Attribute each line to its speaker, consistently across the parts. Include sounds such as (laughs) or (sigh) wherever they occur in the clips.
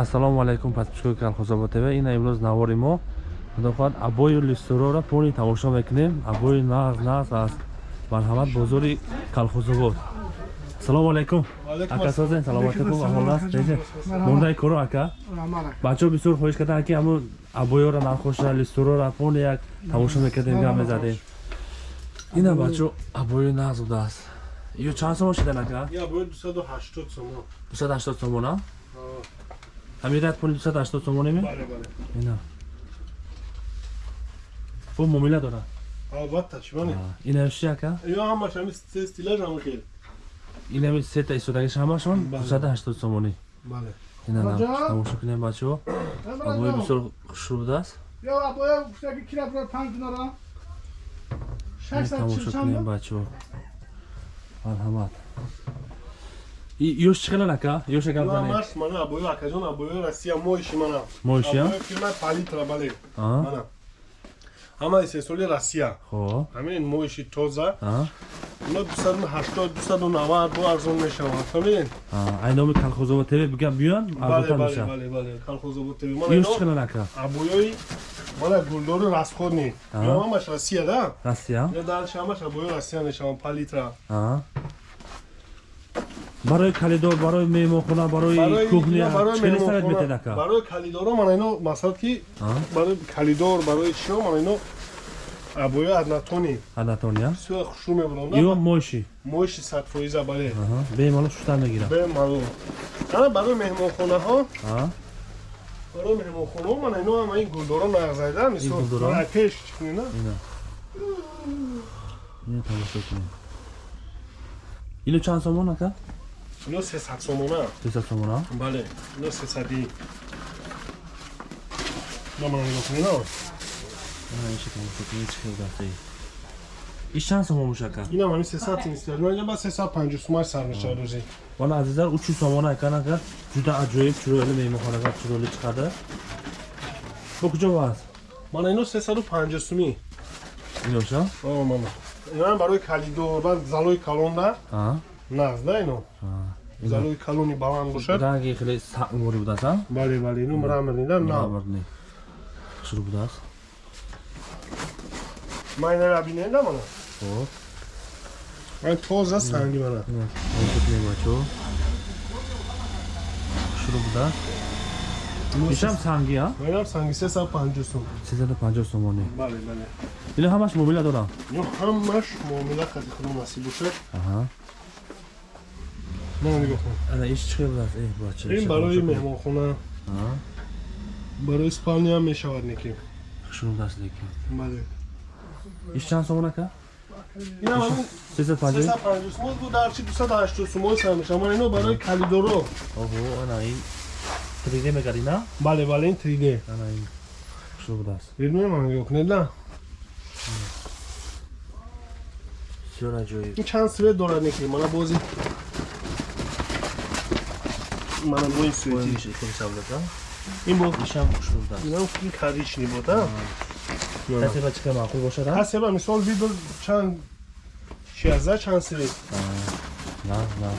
Speaker 1: ассалому алайкум подписчикои калхозобо тв. Ина имрӯз навори мо худохоҳад абои листорора пони тамошо мекунем. Абои нағз нағз аз марҳамат бозори калхозобод. Ассалому алайкум. Ака созен саломатекум аҳолас мондаи коро ака? Бачаҳо бисёр хоҳиш карданд ки ҳамун абоёро нахоша листорора пони як тамошо мекардем гап мезадем. Ина бачаҳо абои нағз будааст ё чанд сомон шидан ака? Дусад ҳаштод сомона ҳамират пули 280 сомонеме бале бале. Ина бо муомила дора
Speaker 2: албатта чӣ бане
Speaker 1: ина ши ака?
Speaker 2: Ё ҳамаш ҳами се стилаш ҳами хел.
Speaker 1: Ина ми се та истодагиш ҳамашон 280 сомонӣ
Speaker 2: бале.
Speaker 1: Ина на тамошо кунем бачаҳо абои бисёр хушрӯ будааст
Speaker 3: ё абоя гуфтаги кира бро 5 динара?
Speaker 1: 600 тамошо кунем бачаҳо марҳамат ёш чӣ хелон ака ёша гап зане
Speaker 2: маш мана абоё акаҷон абоё россия моиши мана.
Speaker 1: Моиши
Speaker 2: абоё фирма палитра бале мана. Ҳама истеҳсоли россия. Ҳамин моиши тоза. Ҳаштод дусаду навад бо арзон мешавад. Фаҳмидин
Speaker 1: ай номи калхозово тв бигам биён
Speaker 2: калхозово тв.
Speaker 1: Ёш ака
Speaker 2: абоёи мана гулдори расходни ҳамаш россия да?
Speaker 1: Россия.
Speaker 2: Далши ҳамаш абоё россия мешавад палитра
Speaker 1: барои калидор барои меҳмонхона барои кухнячелисавет метедака
Speaker 2: барои калидоро мана ино масалан ки барои калидор барои чио мана ино абоё аднатони
Speaker 1: аднатония
Speaker 2: сӯя хушрӯ мебуронда
Speaker 1: ё моши
Speaker 2: моши садфоиза бале.
Speaker 1: Бемалол шуштар мегирад
Speaker 2: бемалол ана барои меҳмонхонаҳо? Барои меҳмонхонаҳо мана ино ама ин гулдоро нағзайда мисол ракеш чикунина
Speaker 1: ино чанд сомон ака
Speaker 2: ино сесад сомона?
Speaker 1: Сесад сомона?
Speaker 2: Бале ино сесади намана нигоҳ кунина
Speaker 1: иш чанд сомон мушака?
Speaker 2: Инам ҳами сесад инстаба сесад панҷу сумаш сар мешавад рӯзи.
Speaker 1: Вана азизар учу сомона эканака ҷуда аҷоиб чироили меҳмонхонага чироили чиқарда бо куҷо васт
Speaker 2: мана ино сесаду панҷу сумӣ.
Speaker 1: Иноша?
Speaker 2: Мана. Инам барои калидор ба залои калонда нағз да ино? Залои калони баланд бошад
Speaker 1: ранги хеле сабмори будааст а
Speaker 2: бале бале ино мраморни да
Speaker 1: мраморни хушрӯ будааст
Speaker 2: майна набинем да мана?
Speaker 1: Хоб
Speaker 2: ман тоза санги мана.
Speaker 1: Кунем бачо хушрӯ будааст ишам санги а?
Speaker 2: Инам санги сесад панҷу сум.
Speaker 1: Сесаду панҷоҳ сомонӣ
Speaker 2: бале бале.
Speaker 1: Ино ҳамаш муомила дорам?
Speaker 2: Ино ҳамаш муомила хади худо насиб бошад ин барои меҳмонхона. Барои спалниам мешавад неки
Speaker 1: иш чанд сомон ака
Speaker 2: ино барои калидоро.
Speaker 1: Триде мегарина
Speaker 2: бале бале ин триде
Speaker 1: хушрӯ будааст
Speaker 2: ирмеманёкунеда
Speaker 1: бисёр аҷоиб
Speaker 2: ин чанд свет дорад неки мана бози мана бо ин свети ин бо
Speaker 1: ишам хушрӯ будааст
Speaker 2: инам ин корични бода
Speaker 1: касеба чиқа маъқул бошад
Speaker 2: касеба мисол бидор чанд шиазда чанд свет
Speaker 1: на на.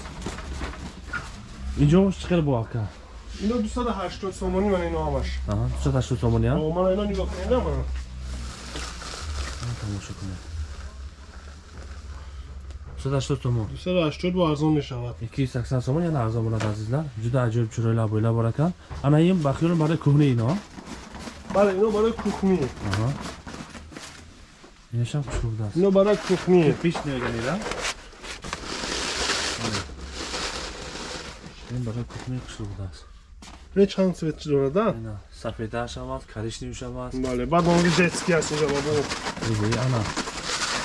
Speaker 1: Инҷо хел бо ака
Speaker 2: ино дусаду ҳаштод сомонӣ мана ино ҳамаш
Speaker 1: дусаду ҳаштод сомонӣ
Speaker 2: мана ино нигоҳ кунеда мана?
Speaker 1: Тамошо кунед дусаду ҳаштод сомон
Speaker 2: дусаду ҳаштод бо арзон мешавад
Speaker 1: ики саксан сомон яна арзон бурад азизлар ҷуда аҷоиб чироила боила боракан ана ин ба хиёл барои кӯҳни ино
Speaker 2: бале ино барои кухни
Speaker 1: инашам хушрӯ будааст
Speaker 2: ино барои кухни
Speaker 1: пиш меганида ин барои кухни хушрӯ будааст
Speaker 2: ин чанд свет дорада
Speaker 1: сафедашам аст коричневишам аст
Speaker 2: бале баъд он детски аст инҷа бабо
Speaker 1: ана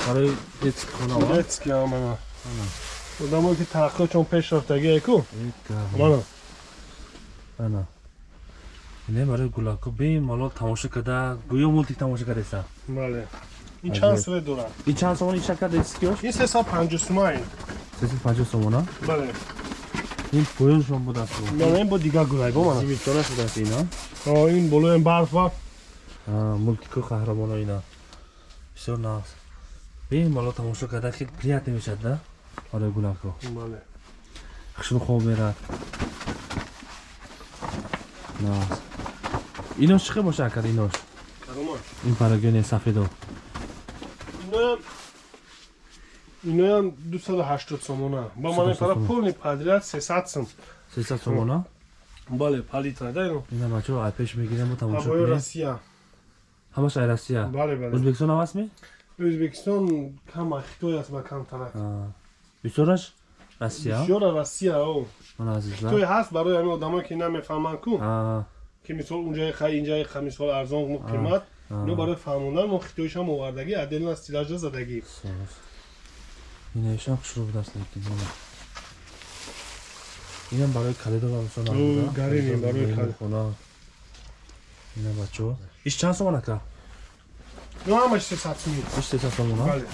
Speaker 1: барои детски хона
Speaker 2: детски ана одамое ки тараққиётшон пеш рафтагие ку мана.
Speaker 1: Ана ине барои гулако. Бемалол тамошо карда. Гӯё мултик тамошо кардаеса
Speaker 2: бале. Ин чанд свет дорад?
Speaker 1: Ин чанд сомон ишака детскиёш
Speaker 2: ин сесад панҷу сума ин
Speaker 1: сесад панҷоҳ сомона?
Speaker 2: Бале.
Speaker 1: Ин поёншон будааст
Speaker 2: мана ин бо дигар гулайбо мана.
Speaker 1: Зимистона шудааст ина?
Speaker 2: Ин болоям барф ва?
Speaker 1: Мултику қаҳрамоно ина. Бисёр нағз бемалол тамошо карда хел приятно мешад да барои гулако хушрӯ хоб мерад Нас. Инош чӣ боша акад инош?
Speaker 2: Кадомаш?
Speaker 1: Ин парагони сафедо.
Speaker 2: Иноям иноям 280 сомона. Ба ман
Speaker 1: 280
Speaker 2: пара
Speaker 1: сомон.
Speaker 2: полни падрият 300 сом.
Speaker 1: 300 сомона.
Speaker 2: Бале, палитра да ино.
Speaker 1: Ина бачо ай пеш мегирем тамошо кунем.
Speaker 2: Россия.
Speaker 1: Ҳамаш ай Россия.
Speaker 2: Бале, бале.
Speaker 1: Ӯзбекистон ҳавас ми?
Speaker 2: Ӯзбекистон кама Хитой аст ба камтарак.
Speaker 1: Аа. Бисёраш Россия.
Speaker 2: Бисёра Россия о. Хитой ҳаст барои ҳамин одамое ки намефаҳманд ку. Ки мисол унҷаи хай инҷаи ха мисол арзон мо қимат ино барои фаҳмондан мо хитоишам овардагӣ отдельно стилажа задагӣ
Speaker 1: Соф. Ина ишам хушрӯ будаст лекин. Инам барои калидо ва мисол
Speaker 2: гарини, барои
Speaker 1: хона. Ина бачо. Иш чанд сомон ака?
Speaker 2: Ино ҳамаш сесад сумӣ
Speaker 1: Иш 300 сомон а?
Speaker 2: бале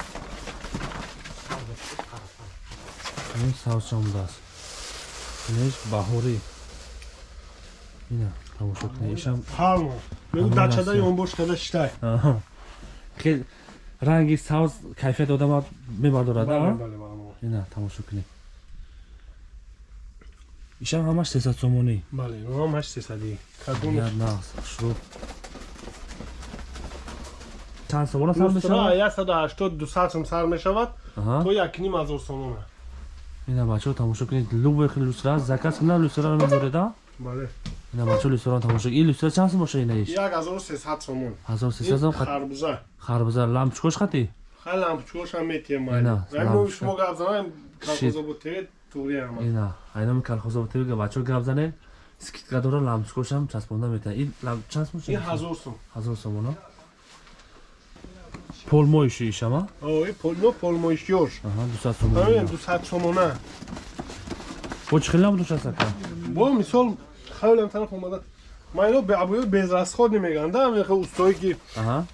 Speaker 1: Ин савз чанд будааст? Инеш баҳорӣ. Ина тамошо кунед. Ишам
Speaker 2: палмо мегу
Speaker 1: Ҳамон
Speaker 2: дачадаи
Speaker 1: Россия.
Speaker 2: он бош када шитай
Speaker 1: Аҳа. хел ранги савз кайфият одама мебардорад
Speaker 2: бале
Speaker 1: а?
Speaker 2: бале бале
Speaker 1: ина тамошо кунед ишам ҳамаш 300 сомонӣ
Speaker 2: бале ино ҳамаш сесадӣ кадом
Speaker 1: як нағз шуруб чанд сомона сар мешавад?
Speaker 2: 180 200 сум сар мешавад. То якним ҳазор сомона
Speaker 1: ина бачаҳо тамошо кунед. Любой хел люстра. Заказ кунад люстраро мебореда
Speaker 2: бале.
Speaker 1: Ина бачаҳо люстраро тамошо. Ин люстра чанд сум боша ина иш?
Speaker 2: 1300 сомон.
Speaker 1: 1300 сом
Speaker 2: харбуза.
Speaker 1: Харбуза. Лампочкош хати?
Speaker 2: Хай лампочкошам метием
Speaker 1: Ина,
Speaker 2: мо
Speaker 1: лампочка.
Speaker 2: шумо гап занем
Speaker 1: Шит.
Speaker 2: калхозоботеве туғриам
Speaker 1: ина айнами калхозоботига бачаҳо гап занед скидка дора лампочкошам часпонда метавад ин ламп чанд сум
Speaker 2: ин
Speaker 1: боша
Speaker 2: ҳазор сум.
Speaker 1: Ҳазор сомона полмоиши ишама
Speaker 2: ой полно полмоишёш
Speaker 1: аҳа 200
Speaker 2: ҳамин
Speaker 1: сомона
Speaker 2: 200 сомона.
Speaker 1: Бо чӣ хелам душаст ака?
Speaker 2: Бо мисол хайлам тараф омада. Ма ино абоё безрасходни мегӯям да ҳамин устои ки
Speaker 1: аҳа.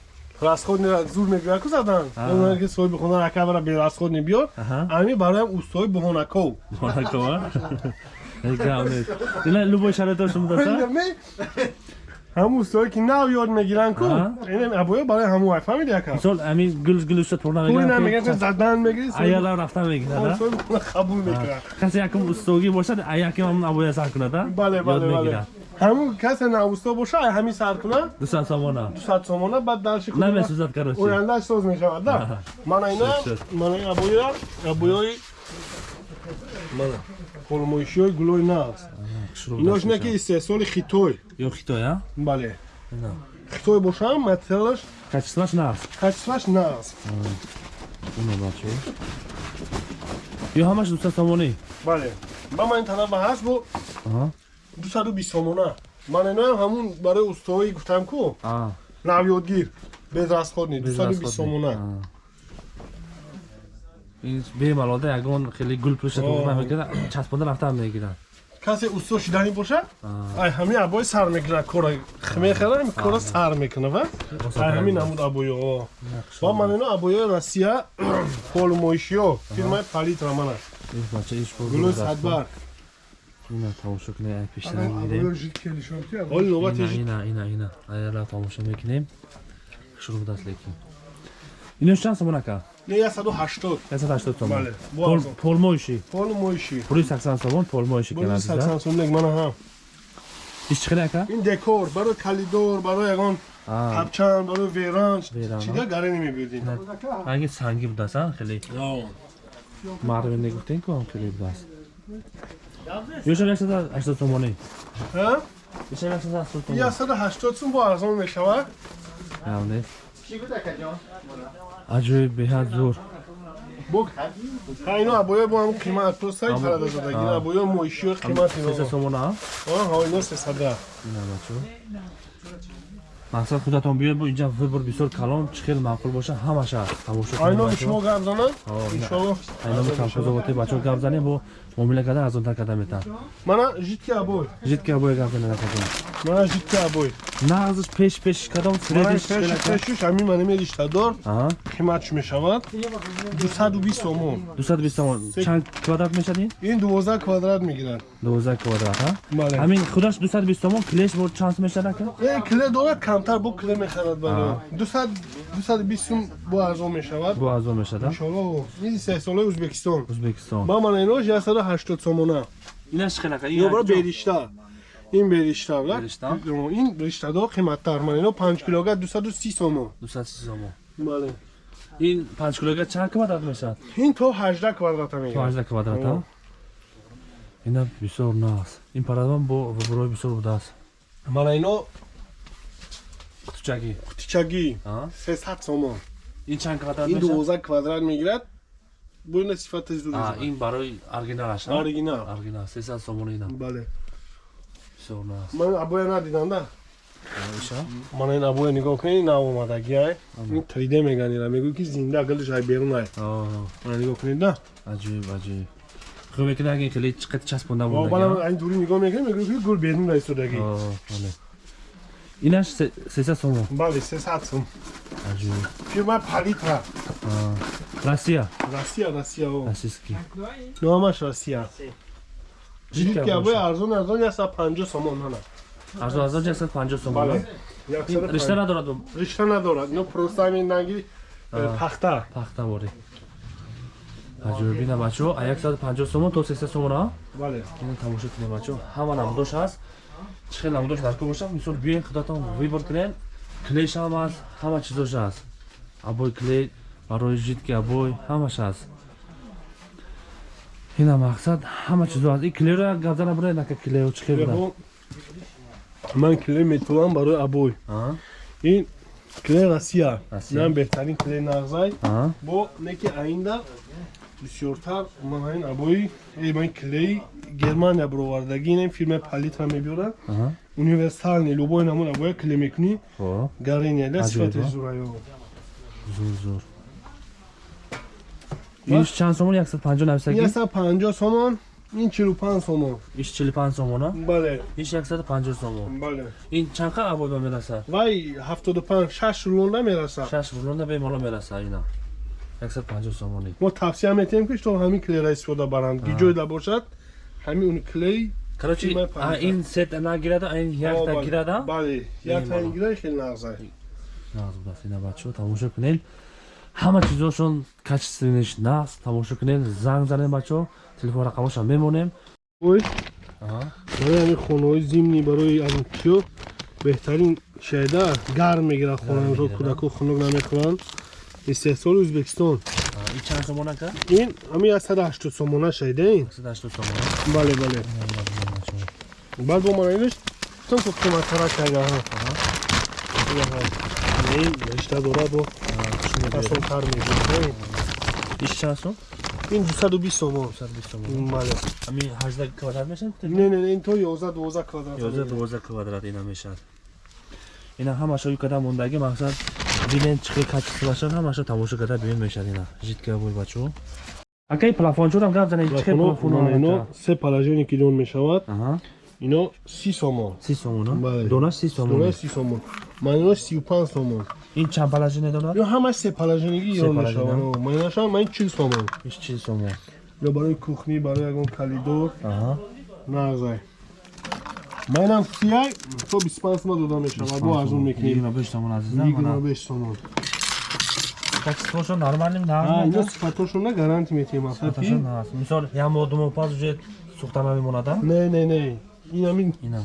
Speaker 2: расходни зур мегӯяд ку задан.
Speaker 1: А.
Speaker 2: онае ки соҳиби хона рака бара безрасходни биёр.
Speaker 1: Аҳа.
Speaker 2: Ҳамин бароям устои буҳонаков
Speaker 1: Монакова. (laughs) Гавнес. Ина любой шароито шумо даста?
Speaker 2: Ҳамун устои ки нав ёд мегиранд ку
Speaker 1: А.
Speaker 2: ин абоё барои ҳамун ай фаҳмиди яка
Speaker 1: Мисол ами гул гулуша турна
Speaker 2: пули
Speaker 1: мегирад.
Speaker 2: намегирад задан мегири
Speaker 1: Аяла рафта мегирад.
Speaker 2: соҳиби хона қабул мекунад
Speaker 1: Касе якум устоги бошад, а яким ҳам абоя сар кунад, а?
Speaker 2: бале бале
Speaker 1: Ёд
Speaker 2: бале
Speaker 1: мегирад.
Speaker 2: ҳамун касе навусто боша ай ҳамин сар кунад
Speaker 1: Дуса самона.
Speaker 2: 200 сомона баъд дарши
Speaker 1: Намесузад короче.
Speaker 2: ояндаш соз мешавад да мана ина
Speaker 1: Шуд,
Speaker 2: мана ин абоя абоёи мана холмоишиҳои гулои нағз инош не ки истеҳсоли хитой.
Speaker 1: Ё хитой, а?
Speaker 2: бале. Хитой бошам материалаш?
Speaker 1: Качестваш нағз.
Speaker 2: качестваш нағз
Speaker 1: Ина бачо. Ё ҳамаш дуса самони.
Speaker 2: бале. Ба ман ин тарафа ҳаст бо
Speaker 1: Аҳа.
Speaker 2: 220 сомона ман иноам ҳамун барои устои гуфтам ку. Навёдгир безрасходни 220 сомона
Speaker 1: А. Ин бемалол да ягон хеле гул мегирад, часпонда рафта мегирад.
Speaker 2: Касе усто шидани боша?
Speaker 1: А.
Speaker 2: ай ҳамин абои сар мекунад кора мехарам кора сар мекунад ва? Ай ҳамин намуд абоё ва ман ино абоёи россия (clears throat) полумоишиё фирмаи палитра мана гулои садбар
Speaker 1: Ина тамошо кунем,
Speaker 2: ҳоли навбати
Speaker 1: Ина, ина, ина. Айяла тамошо мекунем. Хушрӯ будаст лекин. Инош чанд сомон ака?
Speaker 2: Не 180
Speaker 1: 180 сомон.
Speaker 2: Бале, бо
Speaker 1: Пол-
Speaker 2: арзон.
Speaker 1: Полмоиши.
Speaker 2: полумоиши
Speaker 1: Пули 80 сомон, полмоиши
Speaker 2: бои
Speaker 1: кена
Speaker 2: 80 сомлек мана ҳам
Speaker 1: Иш чӣ хеле ака?
Speaker 2: ин декор барои калидор барои ягон
Speaker 1: А,
Speaker 2: ҳабчан барои веранч
Speaker 1: Веран,
Speaker 2: чига гаре намебиёдин
Speaker 1: ранги санги будаст, а? Хеле мардуме гуфтем ку хеле будаст. Ёшам 180 сомони.
Speaker 2: ҳа
Speaker 1: Ёшам 180 сомон.
Speaker 2: 180 сум бо арзон мешавад
Speaker 1: Явне. Аҷоиб беҳад зур.
Speaker 2: бо ҳа ино абоё бо ҳам қимат то сай парада задаги
Speaker 1: А.
Speaker 2: абоё моишиё қимат ино
Speaker 1: 300 сомон, а?
Speaker 2: ҳа ино 300
Speaker 1: Ина бачо. Мақсад худатон биёед инҷа выбор бисёр калон чӣ хел маъқул боша ҳамаша тамошо
Speaker 2: айно
Speaker 1: бачо.
Speaker 2: шумо гап занад
Speaker 1: айноми камхозоботи бачо гап занем бо муомила кардан арзонтар карда метавад
Speaker 2: мана житки абой.
Speaker 1: Житки абоя гап занем акадон
Speaker 2: мана житки абой.
Speaker 1: Нағзиш пеш пеш кадом
Speaker 2: мана
Speaker 1: средиш
Speaker 2: пешиш ҳамин мана медиштадор
Speaker 1: аҳа
Speaker 2: қиматш мешавад. 220 сомон
Speaker 1: 220 сомон чанд квадрат мешадин
Speaker 2: ин 12 квадрат мегирад.
Speaker 1: 12 квадрат ҳамин худаш 220 сомон клеш бо чанд мешад ака
Speaker 2: е кле дорад камтар бо кле мехарад барои 200 220 сум бо арзон мешавад.
Speaker 1: Бо арзон мешад а?
Speaker 2: Иншоллоҳ ин сеҳсолаи ӯзбекистон
Speaker 1: ӯзбекистон
Speaker 2: ба мана инош 180 сомона.
Speaker 1: Инаш чӣ хел ака
Speaker 2: ё бара беришта. Ин беришта ла
Speaker 1: Беришта?
Speaker 2: ин риштадор қиматтар. Ман ино 5 килога 230 сомон.
Speaker 1: 230 сомон.
Speaker 2: Бале.
Speaker 1: Ин 5 килога чанд квадрат мешавад?
Speaker 2: Ин то 18 квадрата
Speaker 1: то
Speaker 2: мегирад
Speaker 1: 18 квадрат
Speaker 2: О.
Speaker 1: ина бисёр наст ин парадван бо рӯброи бисёр будааст
Speaker 2: мана ино
Speaker 1: қутучагӣ
Speaker 2: қутичагӣ
Speaker 1: А?
Speaker 2: 300 сомон
Speaker 1: ин чанд квадрат
Speaker 2: ин 12 квадрат мегирад. Бо ина сифати зуд
Speaker 1: А, ин барои оригиналаш
Speaker 2: оригинал.
Speaker 1: Оригинал. 300 сомон ина
Speaker 2: бале.
Speaker 1: Бисёр наст
Speaker 2: ман абоя надидам да?
Speaker 1: Иша
Speaker 2: мана ин абоя нигоҳ кунед нав омадаги ай ин 3d меган ира мегӯй ки зинда галиш ай берун ай мана нигоҳ кунед да?
Speaker 1: Аҷиб аҷиб. Хуб мекунад аги кили чиқат часпонда будаги
Speaker 2: бала айн дури нигоҳ мекунед мегӯй ки гул берун айстодаги
Speaker 1: бале инаш 300 сомон
Speaker 2: бале 300 сом
Speaker 1: аҷиб
Speaker 2: фирма палитра.
Speaker 1: Россия.
Speaker 2: Россия россия о.
Speaker 1: Российский.
Speaker 2: Номаш россия.
Speaker 1: Жидка
Speaker 2: ҷидки абоя
Speaker 1: боша.
Speaker 2: арзон арзон 150 сомон мана
Speaker 1: арзон арзон 150 сомон.
Speaker 2: Бале
Speaker 1: а? ришта надорад
Speaker 2: ришта надорад. Ино просто ҳамин нанги
Speaker 1: А.
Speaker 2: пахта.
Speaker 1: Пахта бори. Аҷиб бина бачо а 150 сомон то 300 сомон а?
Speaker 2: Бале.
Speaker 1: Ин тамошо кунем бачо ҳама намудош ҳаст чӣ хел намудош дар ку бошад мисол биёен худатон вибор кунед? Клейш ҳам ҳаст ҳама чизош ҳаст абой клей барои жидки абой ҳамаш ҳаст ина мақсад ҳама чизо ҳаст и клейро як гап зана буред нака клео чӣ хел буда?
Speaker 2: Клеҳо, ман клей метувам барои абой.
Speaker 1: А,
Speaker 2: ин клей россия.
Speaker 1: Россия.
Speaker 2: нам беҳтарин клей нағзай.
Speaker 1: А,
Speaker 2: бо неки аинда бисёртар ман ин абои ман клей германия баровардагӣ ин фирмаи палитра мебиёрад
Speaker 1: а,
Speaker 2: универсални любой намуна абоя клей мекунӣ. Гарения да сифати
Speaker 1: а?
Speaker 2: зураё.
Speaker 1: Зур зур. Иш чанд сомон 150 нависаги
Speaker 2: 150 сомон ин 45 сомон.
Speaker 1: Иш 45 сомон а?
Speaker 2: Бале.
Speaker 1: Иш 150 сомон.
Speaker 2: Бале.
Speaker 1: Ин чанд қа абой ба мерасад
Speaker 2: вай 75 6 рулонда мерасад
Speaker 1: 6 рулонда бемало мерасад ина 150 сомони.
Speaker 2: Мо тавсия метиҳем ки то ҳамин клейра истифода баранд. Гиҷойда бошад ҳамин он клей
Speaker 1: короче ин сет нагирада ин якта гирада?
Speaker 2: бале
Speaker 1: Бемалол.
Speaker 2: яктаин гира хеле нағзай
Speaker 1: нағз будаст ина бачо тамошо кунед. Ҳама чизошон качественниш наст тамошо кунед. Занг занед бачо телефон рақамошам мемонем.
Speaker 2: Барои ҳамин хонаҳои зимни барои азкиё беҳтарин шайда гарм мегирад хонаро кӯдако хунук намехӯранд истеҳсоли ӯзбекистон.
Speaker 1: Ин чанд сомон ака
Speaker 2: ин ҳамин 180 сомона шайдаин
Speaker 1: 180 сомон
Speaker 2: бале бале. Баъд бо мана инаш тон ко қиматтара шайдаҳа ин ришта дора бо асонтар мегирад
Speaker 1: иш чанд сом?
Speaker 2: Ин 220 сомон.
Speaker 1: 120 сомон.
Speaker 2: Бале.
Speaker 1: Ҳамин 18 квадрат мешавад
Speaker 2: не не ин то 11 12 квадрат.
Speaker 1: 11 12 квадрат ина мешавад ина ҳамаша юкада мондаги мақсад бинен чӣ хел качествашад ҳамаша тамошо карда бинен мешавад ина жидка бой бачо акаи плафончорам гап занед чӣ хел плафон
Speaker 2: ино се положение ки дон мешавад. Ино 30 сомон.
Speaker 1: Си сомон а?
Speaker 2: Бале.
Speaker 1: донаш си сомон
Speaker 2: дона 30 сомон. Ман ино 35 сомон.
Speaker 1: Ин чанд положение дорад
Speaker 2: ё ҳамаш се положениги
Speaker 1: Се
Speaker 2: ирон
Speaker 1: положение,
Speaker 2: мешавад ман инашам ман 40 сомон.
Speaker 1: Иш чи сомон.
Speaker 2: Ё барои кухни барои ягон калидор. Нағзай манам сияй то 25 сомон дода мешавад бо арзон мекунем.
Speaker 1: 25 сомон азизам мана.
Speaker 2: 25 сомон
Speaker 1: качествошо нормальным
Speaker 2: а ино
Speaker 1: нааз
Speaker 2: сифатошона гаранти метиҳем
Speaker 1: Сифаташон
Speaker 2: асафи
Speaker 1: нааз мисол як моҳ ду моҳ пас уже сӯхта намемонад а?
Speaker 2: не не не. Ин ҳамин
Speaker 1: ина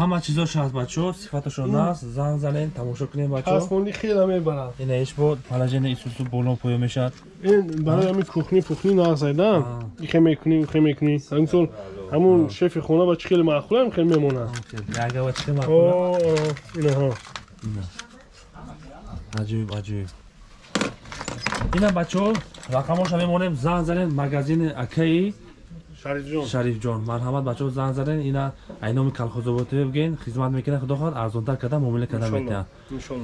Speaker 1: ҳама чизош ҳаст бачо сифаташон нааз занг занед тамошо кунем бачо.
Speaker 2: Часпонӣ хела мебарад
Speaker 1: ина иш бо положение исусу боло поё мешавад.
Speaker 2: Ин барои ҳамин кухни пухни нағзайда.
Speaker 1: А.
Speaker 2: ихе мекунӣ ихе мекунӣ. Мисол ҳамун шефи хона ба чӣ хеле маъқулам хеле мемонад
Speaker 1: ягава чӣ
Speaker 2: о, инаҳо
Speaker 1: аҷиб аҷиб. Ина бачо рақамоша мемонем занг занед магазини акаи
Speaker 2: шарифҷон
Speaker 1: шарифҷон марҳамат бачо занг занед ина айноми калхозоботиё бигӯен хизмат мекунад худо хоҳад арзонтар карда муомила карда метиҳад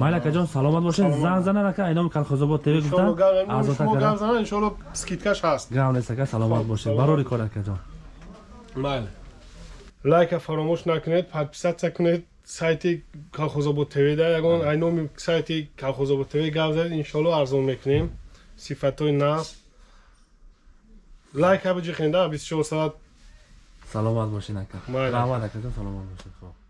Speaker 1: майли акаҷон саломат бошед занг занед ака айноми калхозобод тв гуфта. Арзонтар
Speaker 2: шумо
Speaker 1: карда.
Speaker 2: гап зана иншолло скидкаш ҳаст.
Speaker 1: Гам нест ака саломат бошед барори кор акаҷон
Speaker 2: майли лайка фаромӯш накунед подписатсия кунед. Сайти калхозобод тв да ягон. Айноми сайти калхозобод тв гап занед иншолло арзон мекунем. Сифатҳои нав лайка биҷихен да 24 саат
Speaker 1: саломат бошед ака раҳмат акаҷон саломат бошед хоҳ